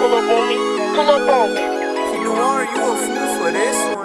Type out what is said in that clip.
pull up on me, pull up on me. You are, you a fool for this